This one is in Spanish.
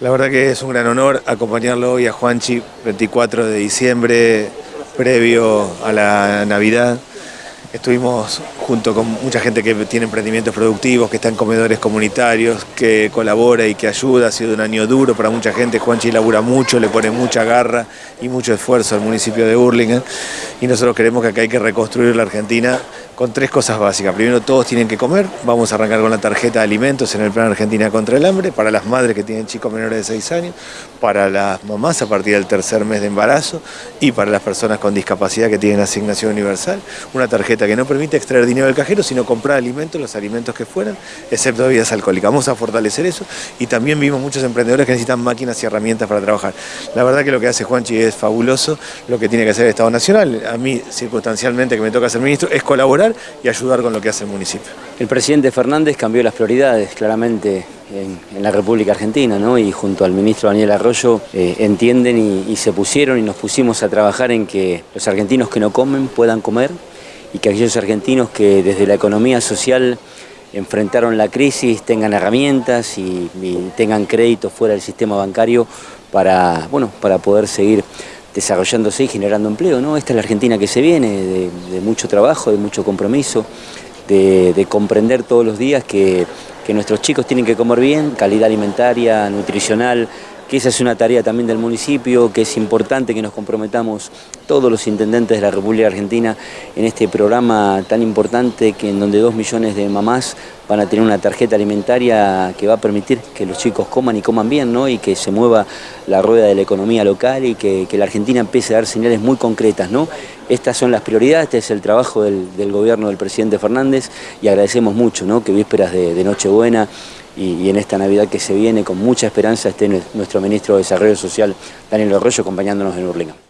La verdad que es un gran honor acompañarlo hoy a Juanchi, 24 de diciembre, previo a la Navidad. Estuvimos junto con mucha gente que tiene emprendimientos productivos, que está en comedores comunitarios, que colabora y que ayuda. Ha sido un año duro para mucha gente. Juanchi labura mucho, le pone mucha garra y mucho esfuerzo al municipio de Burlingame. Y nosotros creemos que acá hay que reconstruir la Argentina con tres cosas básicas. Primero, todos tienen que comer. Vamos a arrancar con la tarjeta de alimentos en el Plan Argentina contra el Hambre, para las madres que tienen chicos menores de 6 años, para las mamás a partir del tercer mes de embarazo y para las personas con discapacidad que tienen asignación universal. Una tarjeta que no permite extraer dinero del cajero, sino comprar alimentos, los alimentos que fueran, excepto bebidas alcohólicas. Vamos a fortalecer eso y también vimos muchos emprendedores que necesitan máquinas y herramientas para trabajar. La verdad que lo que hace Juanchi es fabuloso, lo que tiene que hacer el Estado Nacional. A mí, circunstancialmente, que me toca ser ministro, es colaborar y ayudar con lo que hace el municipio. El presidente Fernández cambió las prioridades claramente en, la República Argentina ¿no? y junto al ministro Daniel Arroyo eh, entienden y, se pusieron y nos pusimos a trabajar en que los argentinos que no comen puedan comer y que aquellos argentinos que desde la economía social enfrentaron la crisis tengan herramientas y, tengan créditos fuera del sistema bancario para, bueno, para poder seguir desarrollándose y generando empleo. ¿no? Esta es la Argentina que se viene, de, mucho trabajo, de mucho compromiso, de, comprender todos los días que, que nuestros chicos tienen que comer bien, calidad alimentaria, nutricional, que esa es una tarea también del municipio, que es importante que nos comprometamos todos los intendentes de la República Argentina en este programa tan importante que en donde dos millones de mamás van a tener una tarjeta alimentaria que va a permitir que los chicos coman y coman bien, ¿no? y que se mueva la rueda de la economía local y que, la Argentina empiece a dar señales muy concretas. ¿no? Estas son las prioridades, este es el trabajo del, gobierno del presidente Fernández y agradecemos mucho ¿no? que vísperas de, de Nochebuena y, en esta Navidad que se viene con mucha esperanza esté nuestro ministro de Desarrollo Social, Daniel Arroyo, acompañándonos en Urlinga.